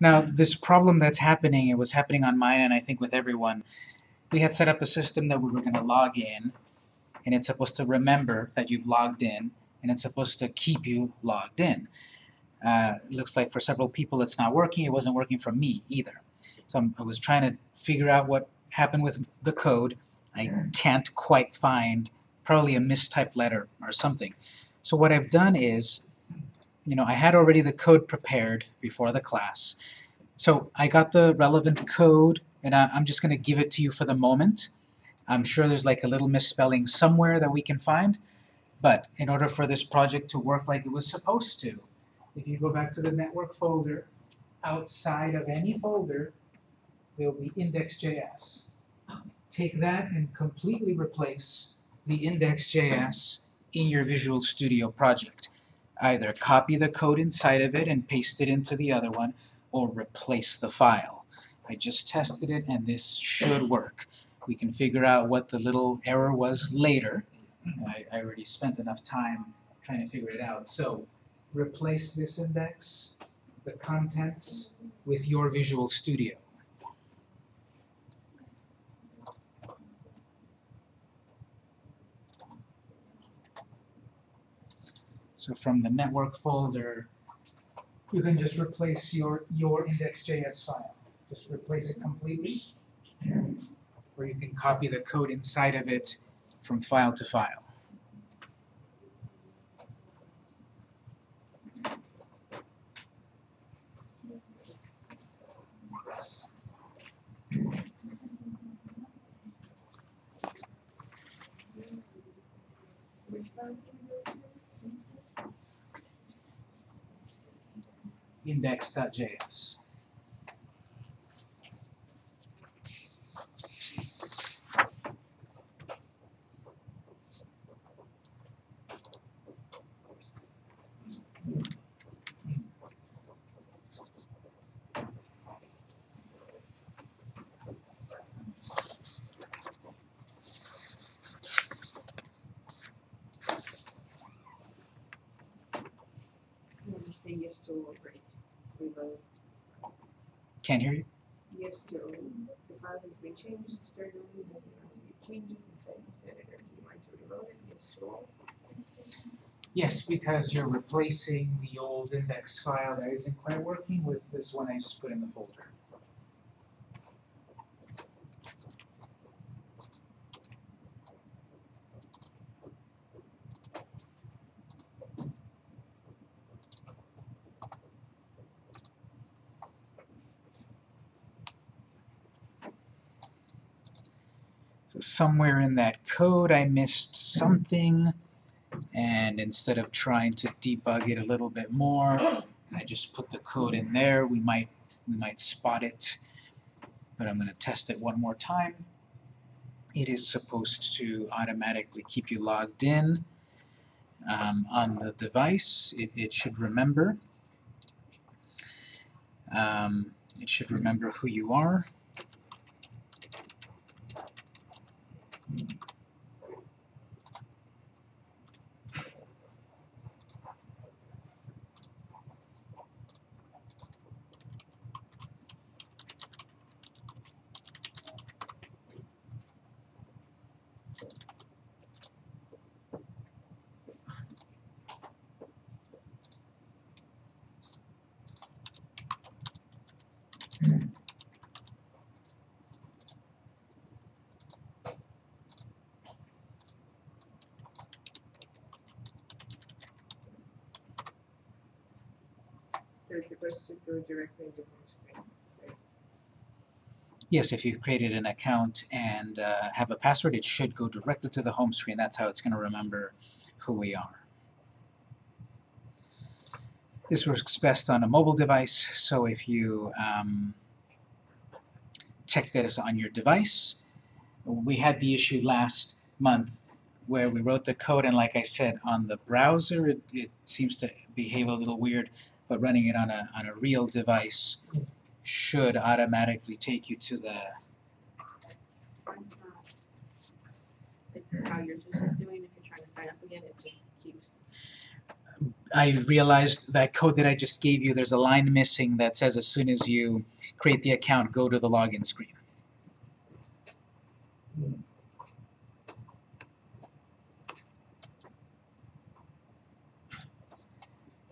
Now, this problem that's happening, it was happening on mine and I think with everyone. We had set up a system that we were going to log in, and it's supposed to remember that you've logged in, and it's supposed to keep you logged in. Uh, it looks like for several people it's not working. It wasn't working for me either. So I'm, I was trying to figure out what happened with the code. I can't quite find probably a mistyped letter or something. So what I've done is, you know, I had already the code prepared before the class. So I got the relevant code, and I, I'm just going to give it to you for the moment. I'm sure there's like a little misspelling somewhere that we can find, but in order for this project to work like it was supposed to, if you go back to the network folder, outside of any folder, there'll be index.js. Take that and completely replace the index.js in your Visual Studio project. Either copy the code inside of it and paste it into the other one, or replace the file. I just tested it and this should work. We can figure out what the little error was later. I, I already spent enough time trying to figure it out. So replace this index, the contents, with your Visual Studio. So from the network folder, you can just replace your, your index.js file. Just replace it completely. Or you can copy the code inside of it from file to file. index.js. Yes to all great. Can't hear you? yes to all. The file has been changed externally, has not to changes inside this editor. Do you like to reload it? Yes to all. Yes, because you're replacing the old index file that isn't quite working with this one I just put in the folder. Somewhere in that code I missed something and instead of trying to debug it a little bit more, I just put the code in there. We might we might spot it, but I'm going to test it one more time. It is supposed to automatically keep you logged in um, on the device. It, it should remember. Um, it should remember who you are. So it's supposed to go directly home screen. Yes, if you've created an account and uh, have a password, it should go directly to the home screen. That's how it's going to remember who we are. This works best on a mobile device, so if you um, check that it's on your device, we had the issue last month where we wrote the code and like I said, on the browser it, it seems to behave a little weird, but running it on a, on a real device should automatically take you to the I'm not. Like how yours is doing, if you're trying to sign up again, it just keeps. I realized that code that I just gave you, there's a line missing that says as soon as you create the account, go to the login screen.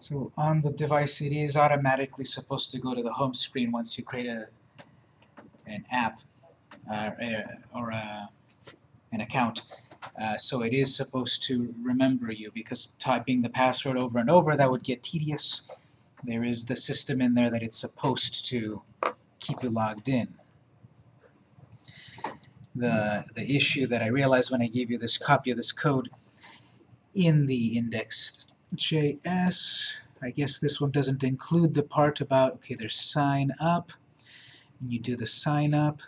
So on the device, it is automatically supposed to go to the home screen once you create a an app uh, or a, an account. Uh, so it is supposed to remember you because typing the password over and over, that would get tedious. There is the system in there that it's supposed to keep you logged in. The, the issue that I realized when I gave you this copy of this code in the index.js, I guess this one doesn't include the part about, okay, there's sign up, and you do the sign up,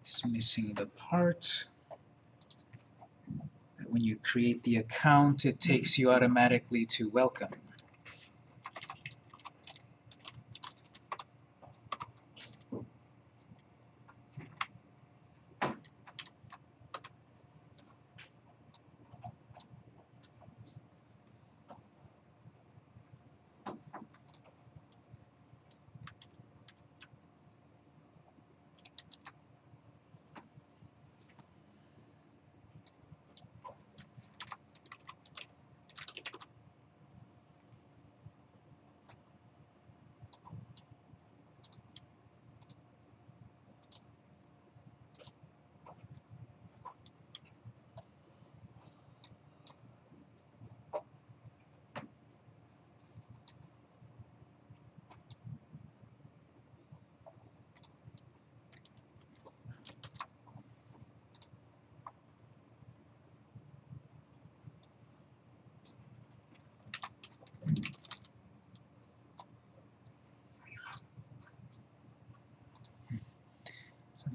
It's missing the part when you create the account, it takes you automatically to welcome.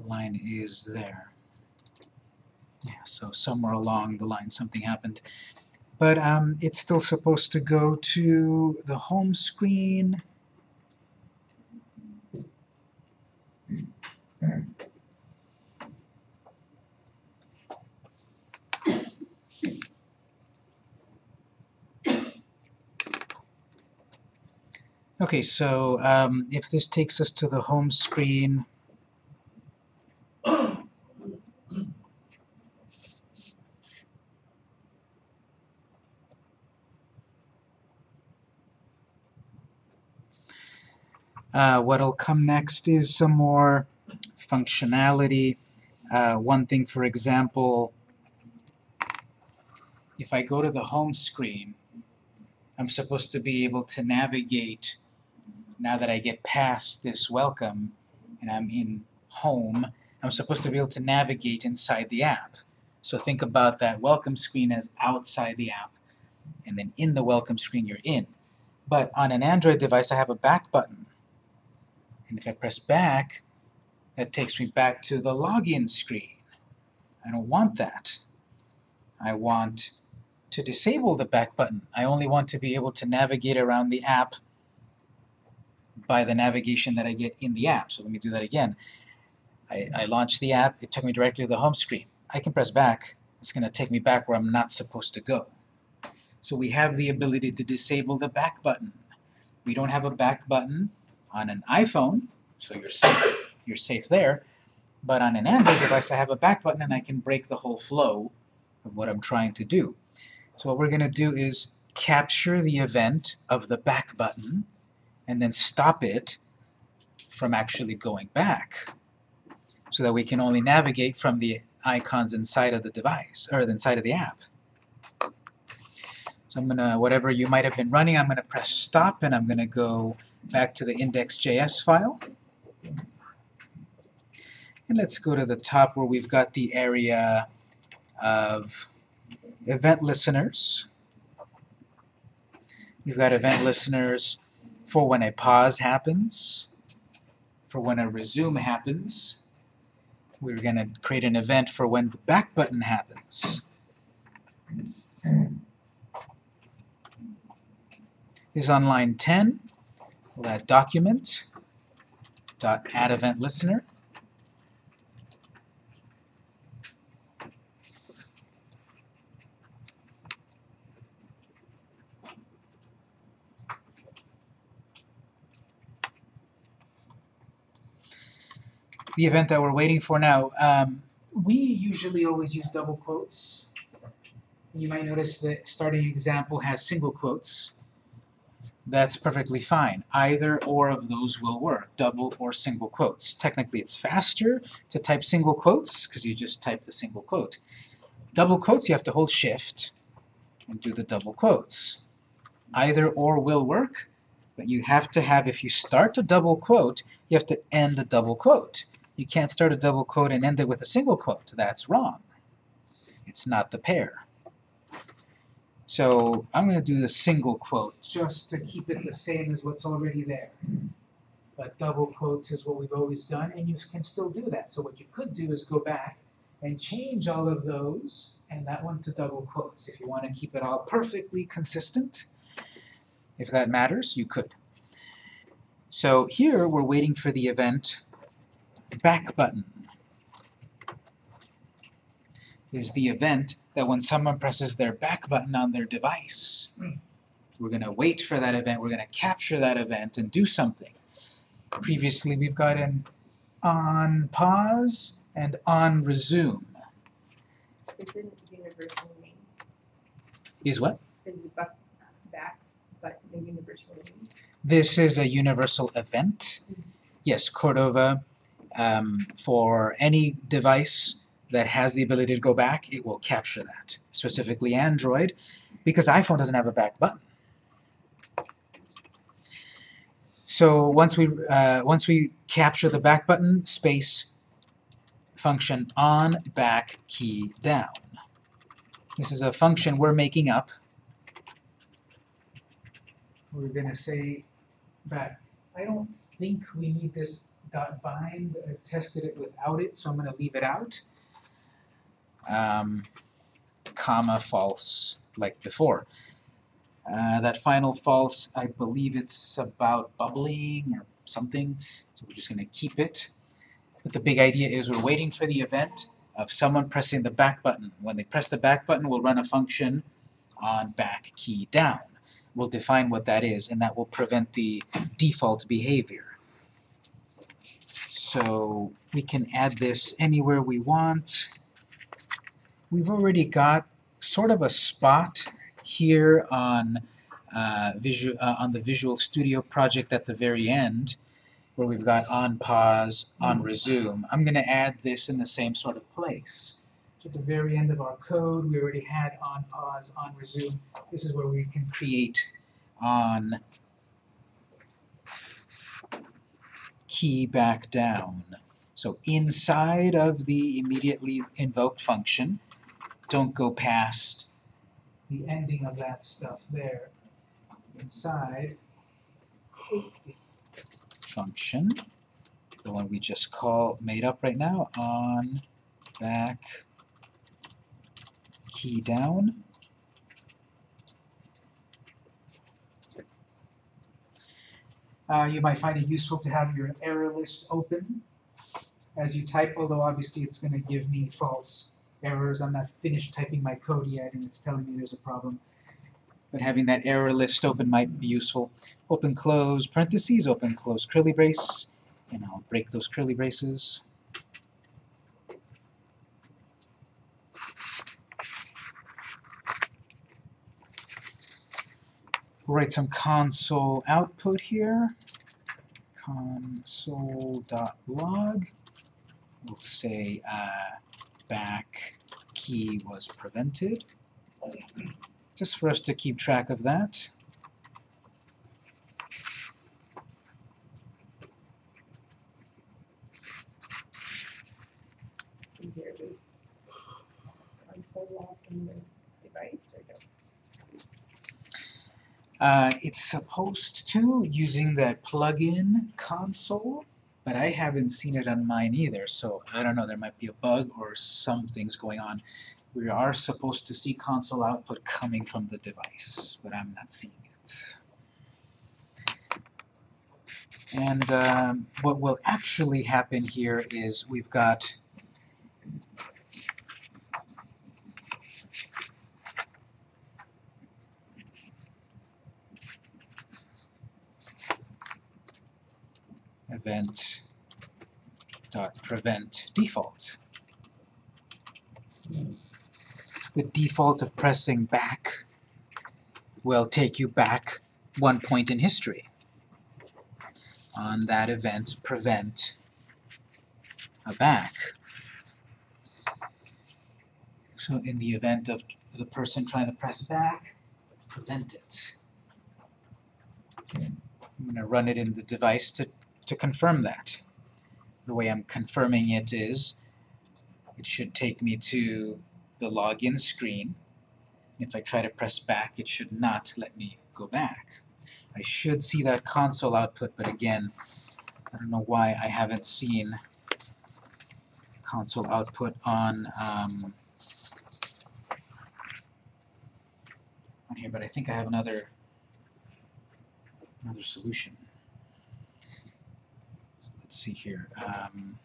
Line is there. Yeah, so somewhere along the line something happened. But um, it's still supposed to go to the home screen. Okay, so um, if this takes us to the home screen, uh, what'll come next is some more functionality. Uh, one thing, for example, if I go to the home screen, I'm supposed to be able to navigate now that I get past this welcome and I'm in home, I'm supposed to be able to navigate inside the app. So think about that welcome screen as outside the app, and then in the welcome screen you're in. But on an Android device I have a back button. And if I press back, that takes me back to the login screen. I don't want that. I want to disable the back button. I only want to be able to navigate around the app by the navigation that I get in the app. So let me do that again. I, I launched the app, it took me directly to the home screen. I can press back, it's going to take me back where I'm not supposed to go. So we have the ability to disable the back button. We don't have a back button on an iPhone, so you're safe, you're safe there. But on an Android device, I have a back button and I can break the whole flow of what I'm trying to do. So what we're going to do is capture the event of the back button and then stop it from actually going back so that we can only navigate from the icons inside of the device, or inside of the app. So I'm going to, whatever you might have been running, I'm going to press stop and I'm going to go back to the index.js file. And let's go to the top where we've got the area of event listeners. We've got event listeners for when a pause happens, for when a resume happens. We're going to create an event for when the back button happens. This is on line 10. We'll add document dot add event listener. The event that we're waiting for now, um, we usually always use double quotes. You might notice the starting example has single quotes. That's perfectly fine. Either or of those will work, double or single quotes. Technically it's faster to type single quotes because you just type the single quote. Double quotes you have to hold shift and do the double quotes. Either or will work, but you have to have, if you start a double quote, you have to end a double quote. You can't start a double quote and end it with a single quote. That's wrong. It's not the pair. So I'm going to do the single quote just to keep it the same as what's already there. But double quotes is what we've always done, and you can still do that. So what you could do is go back and change all of those and that one to double quotes. If you want to keep it all perfectly consistent, if that matters, you could. So here we're waiting for the event back button. There's the event that when someone presses their back button on their device, we're going to wait for that event, we're going to capture that event and do something. Previously we've got an on pause and on resume. Isn't universal name, Is what? is it back, back, but the universal name? This is a universal event. Yes, Cordova, um, for any device that has the ability to go back, it will capture that. Specifically Android, because iPhone doesn't have a back button. So once we uh, once we capture the back button, space function on back key down. This is a function we're making up. We're gonna say back. I don't think we need this dot bind. I tested it without it, so I'm gonna leave it out. Um, comma false like before. Uh, that final false, I believe it's about bubbling or something, so we're just going to keep it. But the big idea is we're waiting for the event of someone pressing the back button. When they press the back button, we'll run a function on back key down. We'll define what that is, and that will prevent the default behavior. So we can add this anywhere we want. We've already got sort of a spot here on uh, visual uh, on the Visual Studio project at the very end, where we've got on pause, on resume. I'm going to add this in the same sort of place. So at the very end of our code, we already had on pause, on resume. This is where we can create on key back down. So inside of the immediately invoked function, don't go past the ending of that stuff there inside. Function, the one we just call made up right now, on back key down. Uh, you might find it useful to have your error list open as you type, although obviously it's going to give me false errors. I'm not finished typing my code yet and it's telling me there's a problem. But having that error list open might be useful. Open close parentheses, open close curly brace, and I'll break those curly braces. Write some console output here. console.log. We'll say uh, back key was prevented, just for us to keep track of that. there a console log in the device or no? Uh, it's supposed to, using that plugin console, but I haven't seen it on mine either, so I don't know, there might be a bug or something's going on. We are supposed to see console output coming from the device, but I'm not seeing it. And um, what will actually happen here is we've got event dot prevent default. The default of pressing back will take you back one point in history. On that event, prevent a back. So in the event of the person trying to press back, prevent it. I'm going to run it in the device to, to confirm that. The way I'm confirming it is, it should take me to the login screen. If I try to press back, it should not let me go back. I should see that console output, but again, I don't know why I haven't seen console output on um, on here, but I think I have another another solution. See here. Um,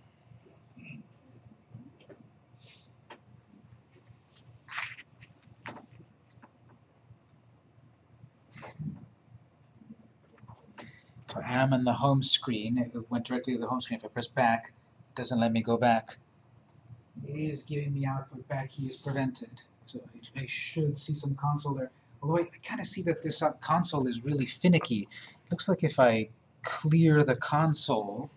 So I am in the home screen. It went directly to the home screen. If I press back, it doesn't let me go back. It is giving me output back key is prevented. So I, should see some console there. Although I, I kind of see that this console is really finicky. It looks like if I clear the console,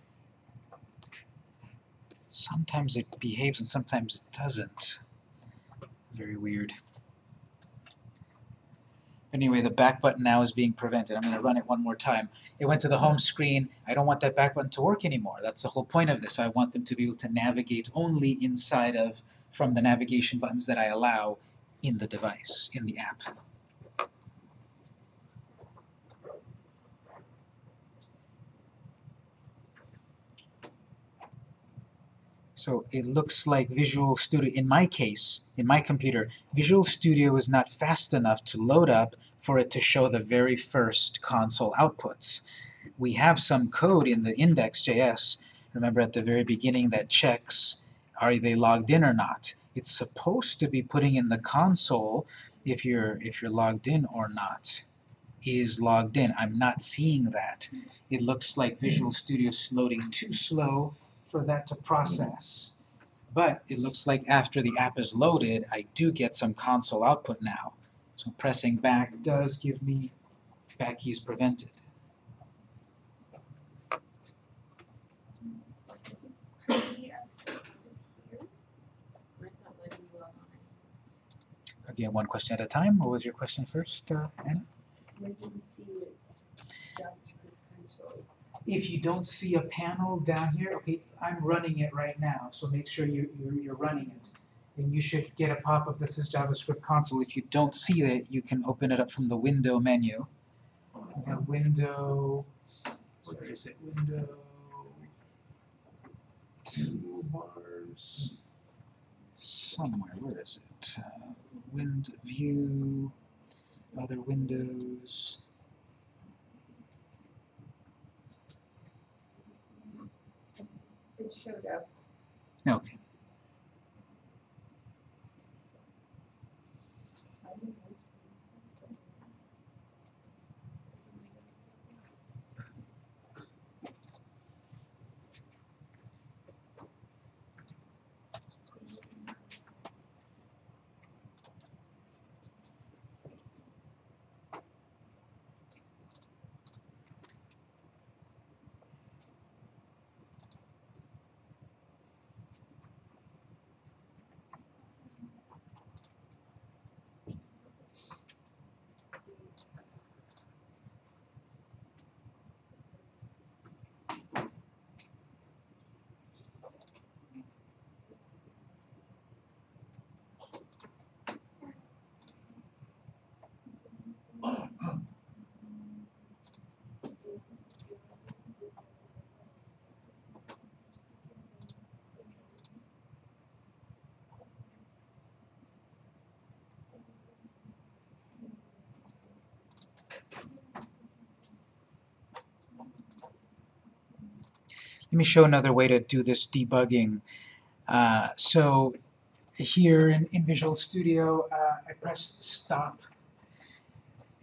sometimes it behaves and sometimes it doesn't. Very weird. Anyway, the back button now is being prevented. I'm going to run it one more time. It went to the home screen. I don't want that back button to work anymore. That's the whole point of this. I want them to be able to navigate only inside of, from the navigation buttons that I allow in the device, in the app. So it looks like Visual Studio, in my case, in my computer, Visual Studio is not fast enough to load up for it to show the very first console outputs. We have some code in the index.js, remember at the very beginning, that checks are they logged in or not. It's supposed to be putting in the console if you're if you're logged in or not is logged in. I'm not seeing that. It looks like Visual Studio is loading too slow for that to process. But it looks like after the app is loaded, I do get some console output now. So pressing back does give me back keys prevented. Again, one question at a time. What was your question first, uh, Anna? Where did you see it? JavaScript console. If you don't see a panel down here, okay, I'm running it right now, so make sure you, you're, you're running it. And you should get a pop-up that says JavaScript console. If you don't see it, you can open it up from the window menu. Window, where is it? Window, toolbars, somewhere, where is it? Uh, wind view, other windows. It showed up. Okay. Let me show another way to do this debugging. Uh, so here in, in Visual Studio, uh, I press stop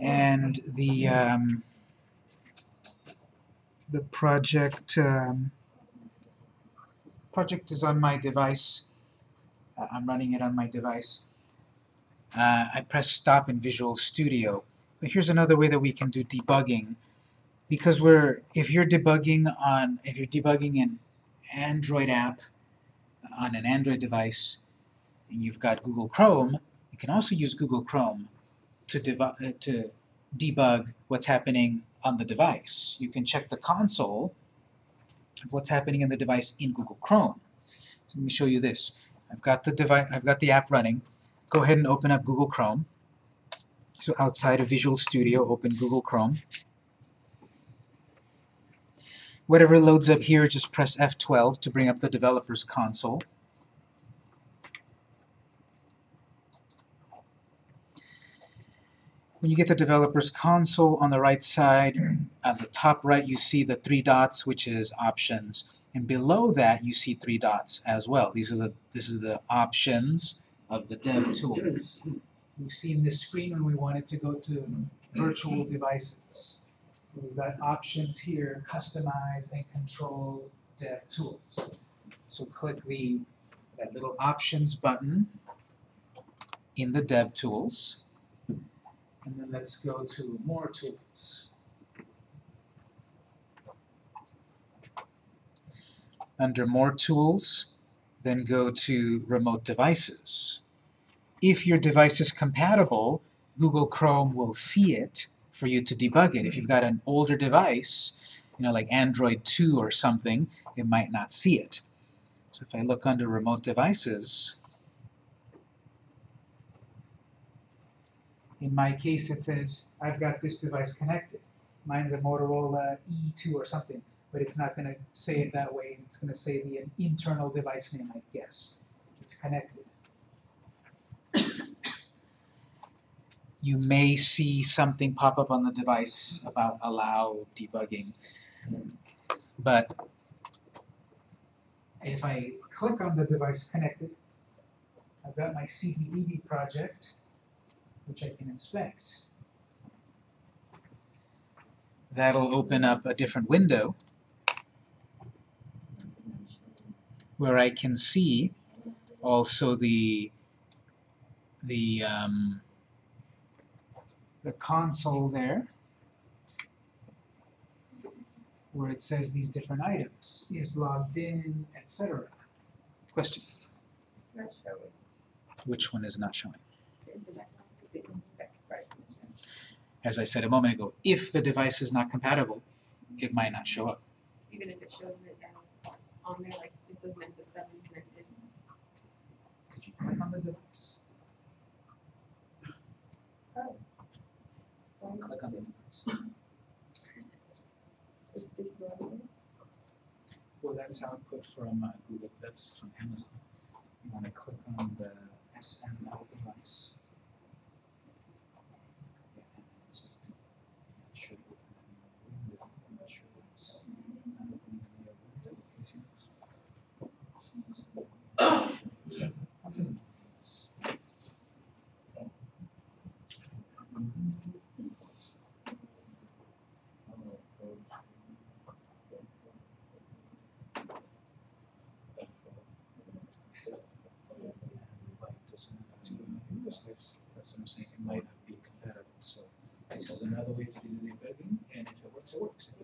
and the um, the project um, project is on my device. Uh, I'm running it on my device. Uh, I press stop in Visual Studio. But here's another way that we can do debugging. Because we're, if you're debugging on, if you're debugging an Android app on an Android device, and you've got Google Chrome, you can also use Google Chrome to, uh, to debug what's happening on the device. You can check the console of what's happening in the device in Google Chrome. So let me show you this. I've got the device, I've got the app running. Go ahead and open up Google Chrome. So outside of Visual Studio, open Google Chrome. Whatever loads up here, just press F12 to bring up the developer's console. When you get the developer's console on the right side, at the top right you see the three dots, which is options. And below that you see three dots as well. These are the this is the options of the dev tools. We've seen this screen when we wanted to go to virtual devices. We've got options here, customize and control dev tools. So click the that little options button in the dev tools. And then let's go to more tools. Under more tools, then go to remote devices. If your device is compatible, Google Chrome will see it for you to debug it. If you've got an older device, you know, like Android 2 or something, it might not see it. So if I look under remote devices, In my case, it says, I've got this device connected. Mine's a Motorola E2 or something, but it's not going to say it that way. It's going to say the internal device name, I guess. It's connected. You may see something pop up on the device about allow debugging, but if I click on the device connected, I've got my CBDB project, which I can inspect. That'll open up a different window where I can see also the the um, the console there where it says these different items is logged in, etc. Question? It's not showing. Which one is not showing? The internet, the inspect right. As I said a moment ago, if the device is not compatible, it might not show up. Even if it shows it as on there, like it says Nexus seven connected. Did you click on the device? Well, that's output from uh, Google, that's from Amazon. You want to click on the SML device. Yeah, and then it's it should open a new window. I'm not sure what's not opening a new window. Please use. That's that's I'm saying, it might not be compatible, so this is another way to do the debugging, and if it works, it works, if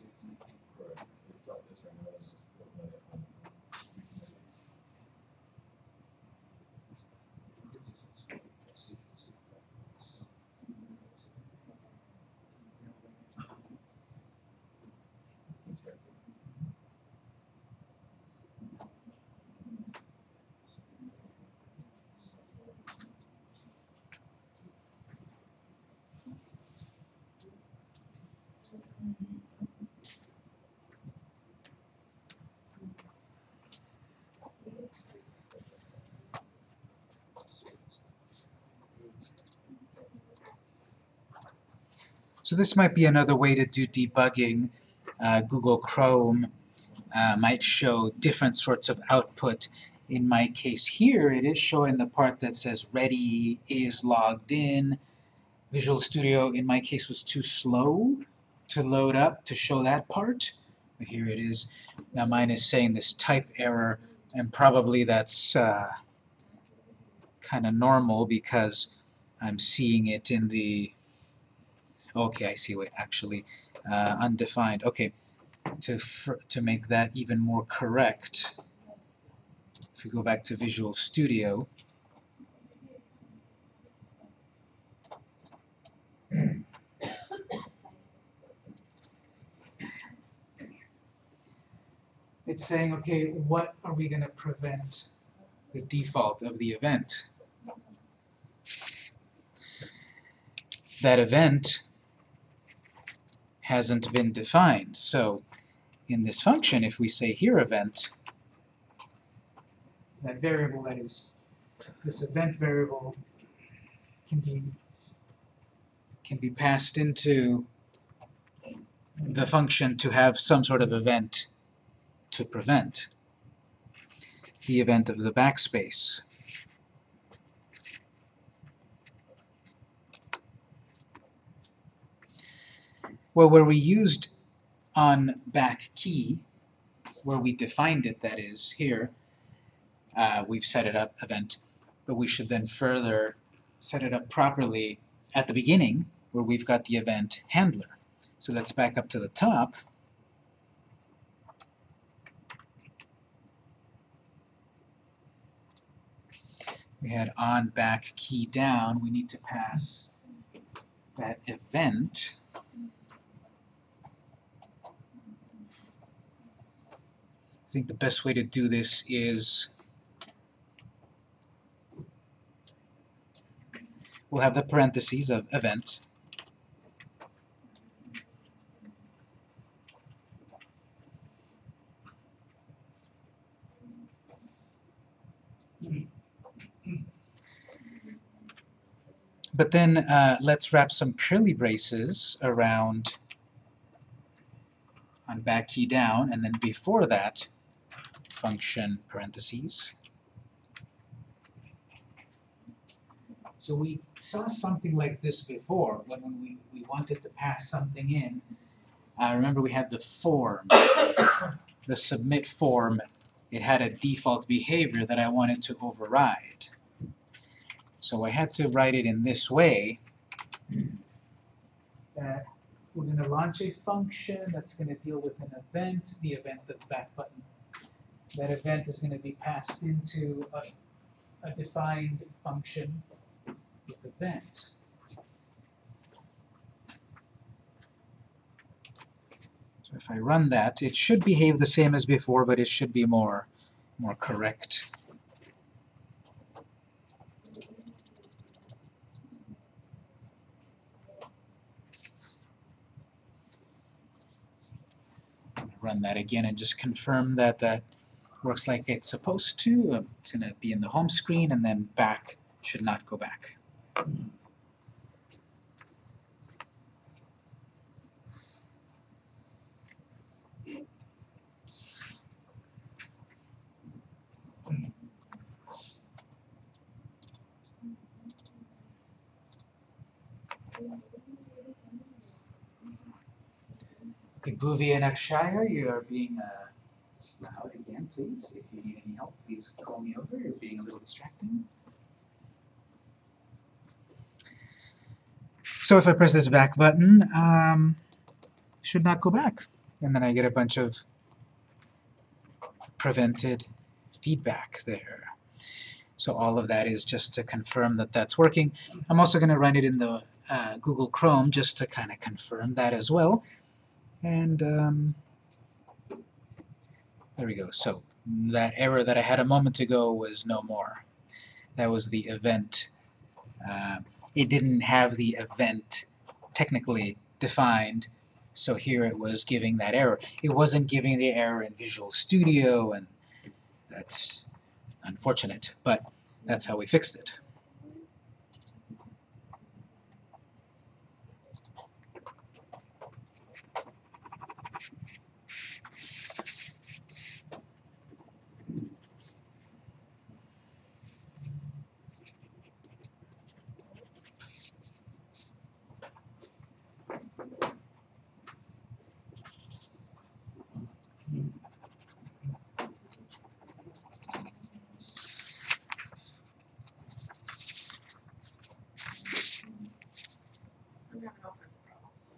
So this might be another way to do debugging. Uh, Google Chrome uh, might show different sorts of output. In my case here, it is showing the part that says ready is logged in. Visual Studio, in my case, was too slow to load up to show that part. But here it is. Now mine is saying this type error, and probably that's uh, kind of normal because I'm seeing it in the Okay, I see what actually uh, undefined. Okay, to to make that even more correct, if we go back to Visual Studio, it's saying, okay, what are we going to prevent the default of the event? That event hasn't been defined. So in this function, if we say here event, that variable that is, this event variable can be can be passed into the function to have some sort of event to prevent the event of the backspace. Well, where we used on back key, where we defined it, that is, here, uh, we've set it up event, but we should then further set it up properly at the beginning, where we've got the event handler. So let's back up to the top. We had on back key down, we need to pass that event I think the best way to do this is we'll have the parentheses of event. But then uh, let's wrap some curly braces around on back key down, and then before that, function parentheses. So we saw something like this before, when, we, we wanted to pass something in. Uh, remember we had the form, the submit form. It had a default behavior that I wanted to override. So I had to write it in this way. That we're going to launch a function that's going to deal with an event, the event of back button. That event is going to be passed into a, a defined function with event. So if I run that, it should behave the same as before, but it should be more, more correct. run that again and just confirm that that works like it's supposed to. Uh, It's going to be in the home screen and then back should not go back. Okay, Bhuvi and Akshaya, you are being uh, loud again, please. If you need any help, please call me over. You're being a little distracting. So if I press this back button, um, should not go back. And then I get a bunch of prevented feedback there. So all of that is just to confirm that that's working. I'm also going to run it in the uh, Google Chrome just to kind of confirm that as well. And um, there we go. So that error that I had a moment ago was no more. That was the event. Uh, it didn't have the event technically defined, so here it was giving that error. It wasn't giving the error in Visual Studio, and that's unfortunate, but that's how we fixed it. I'm having all kinds of problems.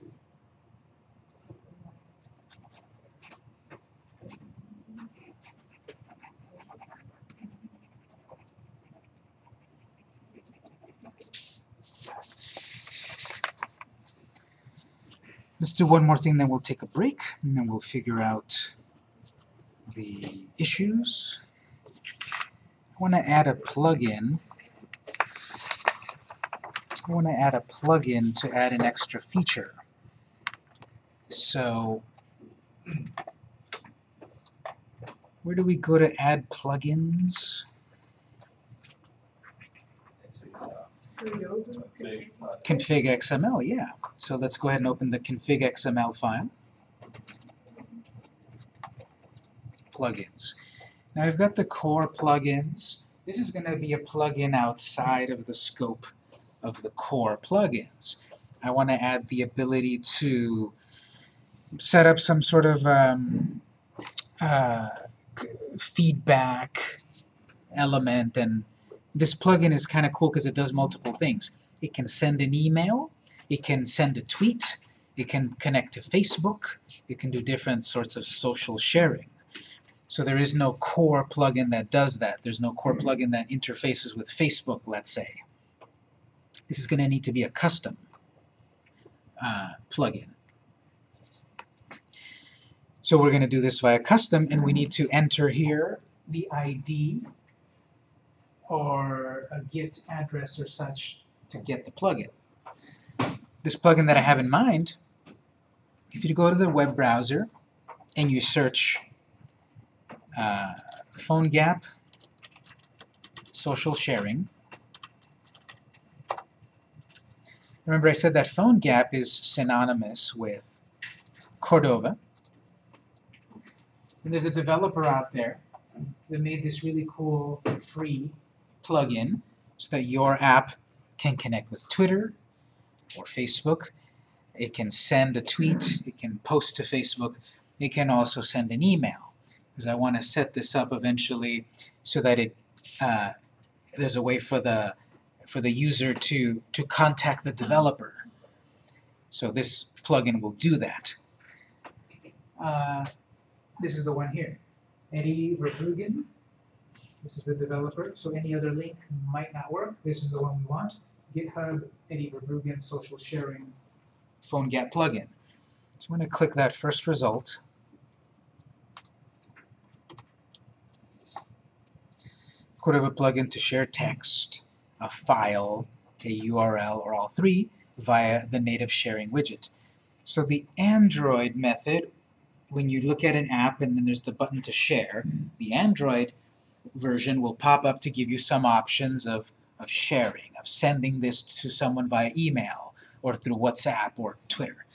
Do one more thing, then we'll take a break, and then we'll figure out the issues. I want to add a plugin. I want to add a plugin to add an extra feature. So, where do we go to add plugins? Can we open it? Big, uh, Config XML, yeah. So let's go ahead and open the config XML file. Plugins. Now I've got the core plugins. This is going to be a plugin outside of the scope of the core plugins. I want to add the ability to set up some sort of um, uh, feedback element and this plugin is kind of cool because it does multiple things. It can send an email, it can send a tweet, it can connect to Facebook, it can do different sorts of social sharing. So there is no core plugin that does that. There's no core plugin that interfaces with Facebook, let's say. This is going to need to be a custom uh, plugin. So we're going to do this via custom, and we need to enter here the ID or a Git address or such to get the plugin. This plugin that I have in mind, if you go to the web browser and you search uh, PhoneGap social sharing, remember I said that PhoneGap is synonymous with Cordova. And there's a developer out there that made this really cool free plugin so that your app can connect with Twitter or Facebook. It can send a tweet, it can post to Facebook, it can also send an email. Because I want to set this up eventually so that it uh, there's a way for the for the user to to contact the developer. So this plugin will do that. Uh, this is the one here. Eddy Verbruggen this is the developer, so any other link might not work. This is the one we want. GitHub Eddy Verbruggen Social Sharing PhoneGap plugin. So I'm going to click that first result. Could have a plugin to share text, a file, a URL, or all three via the native sharing widget. So the Android method, when you look at an app and then there's the button to share, the Android version will pop up to give you some options of, of sharing, of sending this to someone via email or through WhatsApp or Twitter.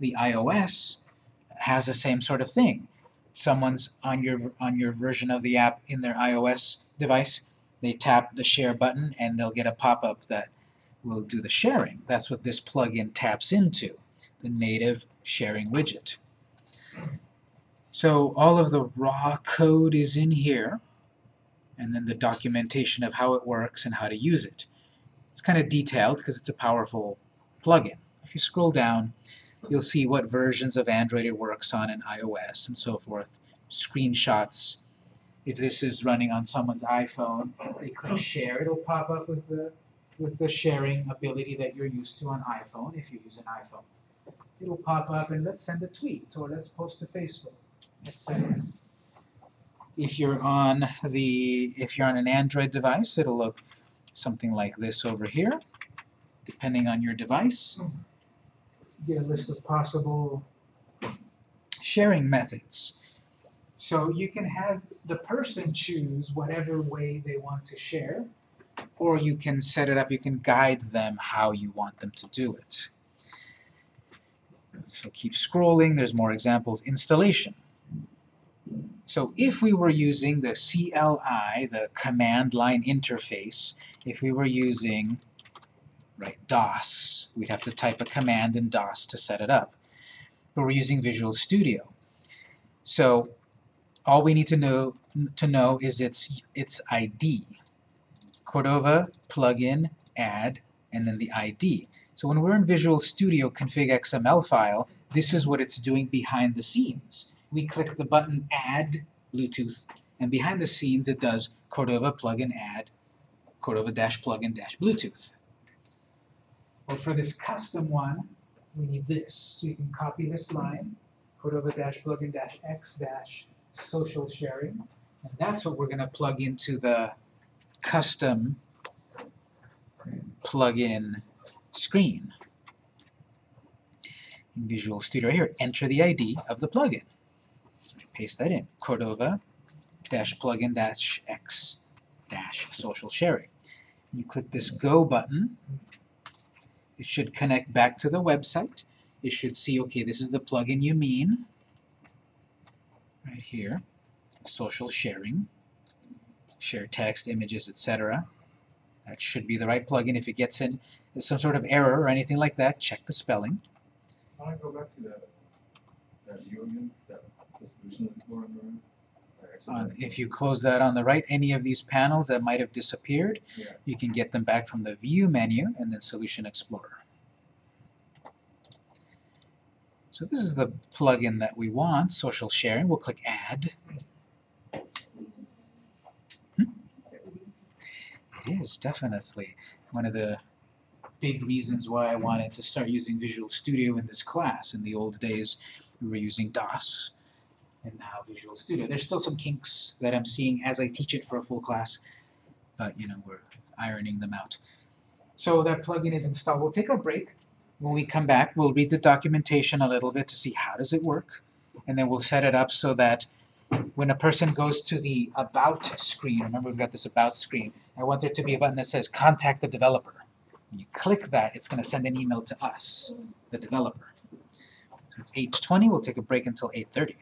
The iOS has the same sort of thing. Someone's on your on your version of the app in their iOS device, they tap the share button and they'll get a pop-up that will do the sharing. That's what this plugin taps into, the native sharing widget. So all of the raw code is in here, and then the documentation of how it works and how to use it. It's kind of detailed because it's a powerful plugin. If you scroll down, you'll see what versions of Android it works on and iOS and so forth. Screenshots. If this is running on someone's iPhone, they click share, it'll pop up with the with the sharing ability that you're used to on iPhone if you use an iPhone. It'll pop up and let's send a tweet or let's post to Facebook, etc. If you're on the if you're on an Android device, it'll look something like this over here, depending on your device. Get a list of possible sharing methods. So you can have the person choose whatever way they want to share, or you can set it up, you can guide them how you want them to do it. So keep scrolling, there's more examples. Installation. So if we were using the CLI, the command line interface, if we were using right, DOS, we'd have to type a command in DOS to set it up. But we're using Visual Studio. So all we need to know to know is its its ID. Cordova plugin add and then the ID. So when we're in Visual Studio config XML file, this is what it's doing behind the scenes. We click the button add Bluetooth and behind the scenes it does Cordova plugin add Cordova dash plugin dash Bluetooth. Well for this custom one we need this. So you can copy this line Cordova dash plugin dash X dash social sharing. And that's what we're going to plug into the custom plugin screen. In Visual Studio here, enter the ID of the plugin. Paste that in, Cordova dash plugin dash X dash social sharing. You click this Go button. It should connect back to the website. It should see, okay, this is the plugin you mean right here, social sharing, share text, images, etc. That should be the right plugin. If it gets in some sort of error or anything like that, check the spelling. Do I go back to that, that view again, that, the solution explorer on the? Uh, if you close that on the right, any of these panels that might have disappeared, Yeah. you can get them back from the View menu and then Solution Explorer. So this is the plugin that we want, social sharing. We'll click Add. It is definitely one of the big reasons why I wanted to start using Visual Studio in this class. In the old days, we were using DOS, and now Visual Studio. There's still some kinks that I'm seeing as I teach it for a full class, but you know, we're ironing them out. So that plugin is installed. We'll take a break. When we come back, we'll read the documentation a little bit to see how does it work, and then we'll set it up so that when a person goes to the About screen, remember we've got this About screen, I want there to be a button that says Contact the Developer. When you click that, it's going to send an email to us, the developer. So it's 8.20, we'll take a break until 8.30.